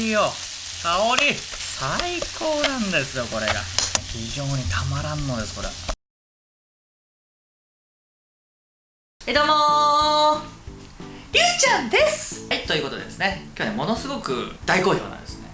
りよ。香り。最高なんですよこれが。非常にたまらんのですこれ。はいどうもー。りゅうちゃんです。はいということでですね。今日はねものすごく大好評なんですね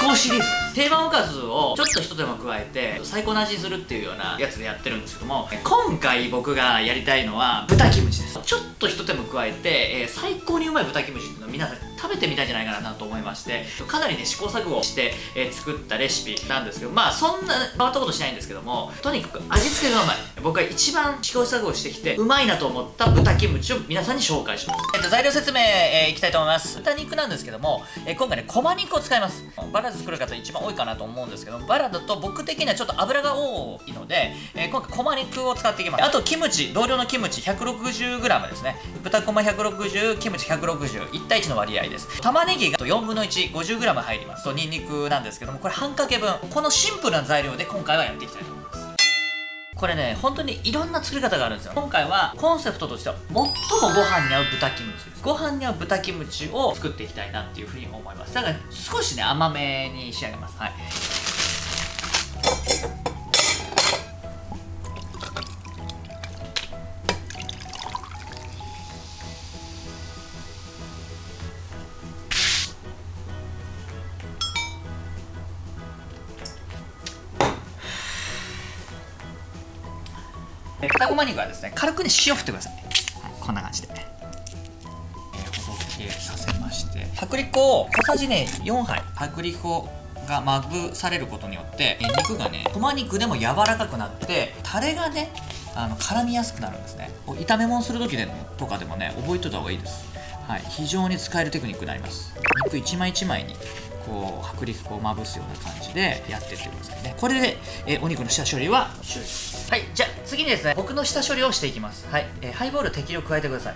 思考シリーズ。定番おかずをちょっと一手間加えて最高の味にするっていうようなやつでやってるんですけども今回僕がやりたいのは豚キムチです。ちょっと一手間加えて、えー、最高にうまい豚キムチっていうのを皆さん食べてみたいんじゃないかなと思いましてかなりね試行錯誤して、えー、作ったレシピなんですけどまあそんな変わったことしないんですけどもとにかく味付けがうまい。僕が一番試行錯誤してきてうまいなと思った豚キムチを皆さんに紹介します、えっと、材料説明、えー、いきたいと思います。豚肉なんですけども、えー、今回ねこま肉を使います。バラで作る方一番多いかなと思うんですけどバラだと僕的にはちょっと油が多いので、えー、今回こま肉を使っていきます。あとキムチ同量のキムチ 160g ですね。豚こま160キムチ1601対1の割合です。玉ねぎが4分の 150g 入ります。とニンニクなんですけどもこれ半かけ分。このシンプルな材料で今回はやっていきたいと思います。これね本当にいろんな作り方があるんですよ。今回はコンセプトとしては最もご飯に合う豚キムチです。ご飯に合う豚キムチを作っていきたいなっていうふうに思います。だから少しね甘めに仕上げます。はい。豚こま肉はですね軽くね塩振ってください、はい、こんな感じで、えー、ほどけさせまして。薄力粉を小さじね4杯。薄力粉がまぶされることによって、えー、肉がねこま肉でも柔らかくなってタレがねあの絡みやすくなるんですね。炒め物する時でとかでもね覚えといた方がいいです。はい非常に使えるテクニックになります。肉一枚一枚にこう薄力粉をまぶすような感じでやってってくださいね。これで、えー、お肉の下処理は終了ですはいじゃあ次にですね僕の下処理をしていきます。はい、えー、ハイボール適量加えてください。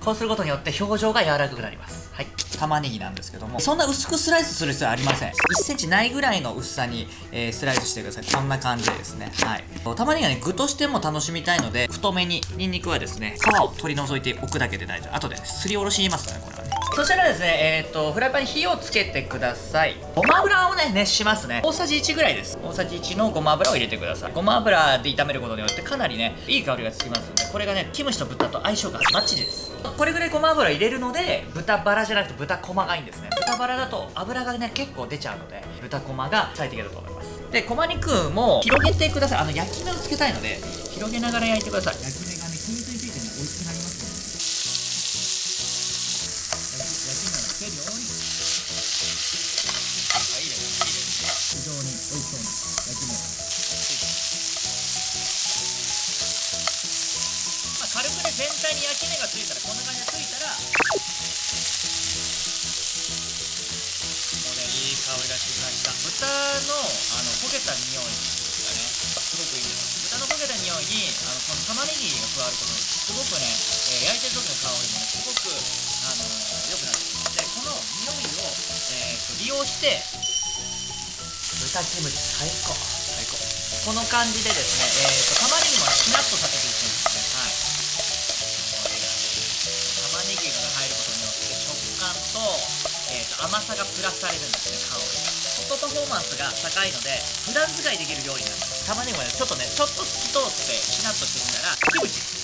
こうすることによって表情が柔らかくなります。はい。玉ねぎなんですけどもそんな薄くスライスする必要はありません。1センチないぐらいの薄さに、えー、スライスしてください。こんな感じでですね。はい。玉ねぎはね具としても楽しみたいので太めにニンニクはですね皮を取り除いておくだけで大丈夫。後で、ね、すりおろしいますねこれ。そしたらですね、えっ、ー、と、フライパンに火をつけてください。ごま油をね、熱しますね。大さじ1ぐらいです。大さじ1のごま油を入れてください。ごま油で炒めることによってかなりね、いい香りがつきますので、これがね、キムチと豚と相性がバッチリです。これぐらいごま油入れるので、豚バラじゃなくて豚こまがいいんですね。豚バラだと油がね、結構出ちゃうので、豚こまが最適だと思います。で、こま肉も広げてください。あの、焼き目をつけたいので、広げながら焼いてください。焼き目がね、均一についてね、美味しくなりますので。ようにあいいですいいです非常に美味しそうに焼き目がまあ、軽くね全体に焼き目がついたらこんな感じでついたらもうねいい香りがしてきました豚のあの焦げた匂いがねすごくいいです豚の焦げた匂いにあのこの玉ねぎが加わることにすごくね、えー、焼いてる時の香りもねすごくあのー、良くなってこの匂い、えーと、利用して豚キムチ最高。最高。この感じでですね、えーと、玉ねぎもしなっとさせていくんですね。はい。玉ねぎが入ることによって食感と,、えーと、甘さがプラスされるんですね香りが。コストパフォーマンスが高いので普段使いできる料理なんです。玉ねぎもねちょっとねちょっと透き通ってしなっとしてきたらキムチ。さ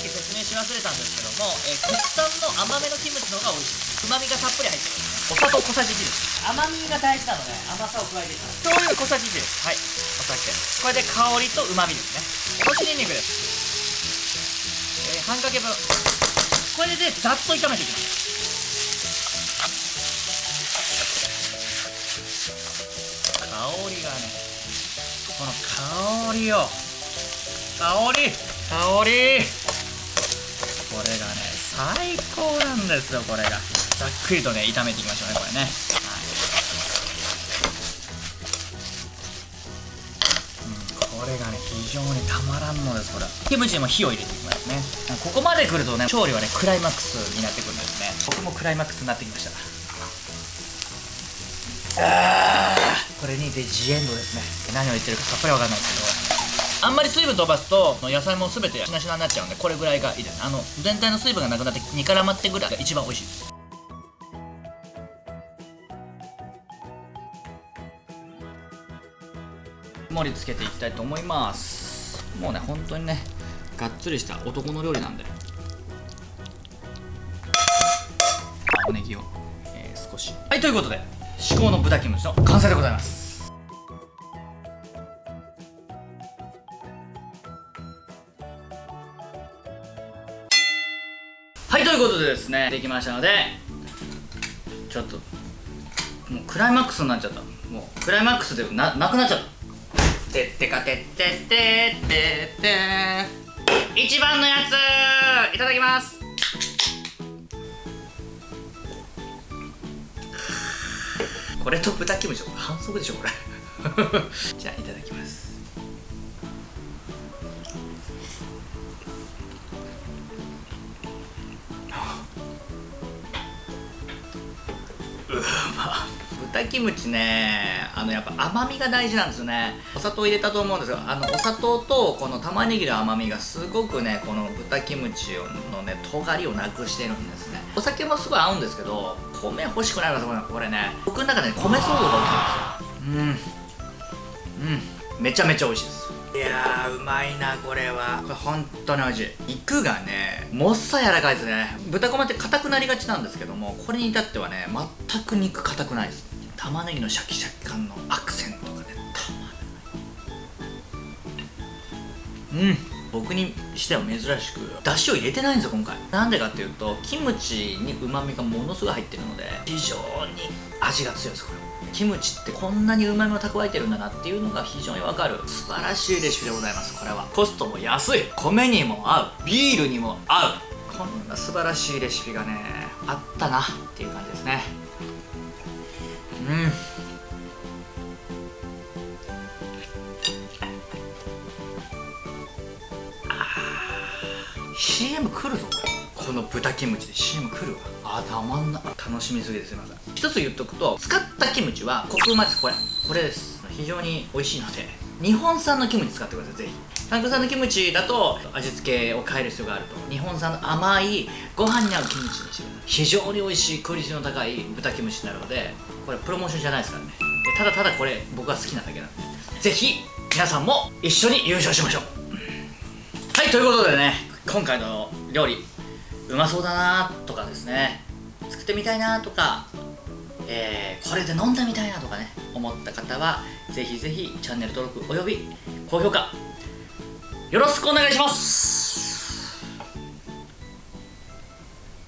っき説明し忘れたんですけども、えー、国産の甘めのキムチの方が美味しい。ですうまみがたっぷり入ってます。ねお砂糖小さじ1です。甘みが大事なので甘さを加えていきます。醤油小さじ1です。はい。お酒。これで香りとうまみですね。おろしにんにくです、えー、半かけ分。これでざっと炒めていきます。香りがねこの香りを香り。香り。これがね最高なんですよこれが。ざっくりとね炒めていきましょうねこれね、はい。うん、これがね非常にたまらんのですこれキムチにも火を入れていきますね。ここまで来るとね調理はねクライマックスになってくるんですね。僕もクライマックスになってきました。あこれにてジエンドですね。何を言ってるかさっぱりわかんないですけど。あんまり水分飛ばすと野菜も全てしなしなになっちゃうんでこれぐらいがいいです。ねあの全体の水分がなくなって煮絡まってぐらいが一番美味しい。です盛り付けていきたいと思います。もうね本当にねがっつりした男の料理なんで。青ネギを、えー、少し。はいということで至高の豚キムチの完成でございます。いということでですねできましたのでちょっともうクライマックスになっちゃった。もうクライマックスでななくなっちゃった。てってかてってってってって。一番のやついただきます。これと豚キムチ反則でしょこれ。じゃあいただきます。豚キムチねあのやっぱ甘みが大事なんですよね。お砂糖入れたと思うんですよあのお砂糖とこの玉ねぎの甘みがすごくねこの豚キムチのね尖りをなくしてるんですね。お酒もすごい合うんですけど米欲しくなりますこれこれね。僕の中で米騒動が起きてるんですよ。うん。うん。めちゃめちゃ美味しいです。いやーうまいなこれは。これ本当においしい肉がねもっさ柔らかいですね。豚こまって硬くなりがちなんですけどもこれに至ってはね全く肉硬くないです。玉ねぎのシャキシャキ感のアクセントがねたまらない。うん。僕にしては珍しく出汁を入れてないんですよ今回。なんでかっていうとキムチにうまみがものすごい入ってるので非常に味が強いですこれ。キムチってこんなにうまみを蓄えてるんだなっていうのが非常にわかる。素晴らしいレシピでございますこれは。コストも安い。米にも合う。ビールにも合う。こんな素晴らしいレシピがねあったなっていう感じですね。うん。CM 来るぞこの豚キムチで CM 来るわ。あたまんな楽しみすぎですいません。一つ言っとくと使ったキムチはコクうまですこれこれです。非常に美味しいので日本産のキムチ使ってくださいぜひ。韓国産のキムチだと味付けを変える必要があると。日本産の甘いご飯に合うキムチにしてください。非常に美味しいクオリティの高い豚キムチになるのでこれプロモーションじゃないですからね。ただただこれ僕が好きなだけなんで。ぜひ皆さんも一緒に優勝しましょう。はいということでね。今回の料理うまそうだなとかですね。作ってみたいなとか、えーこれで飲んでみたいなとかね思った方はぜひぜひチャンネル登録および高評価よろしくお願いします。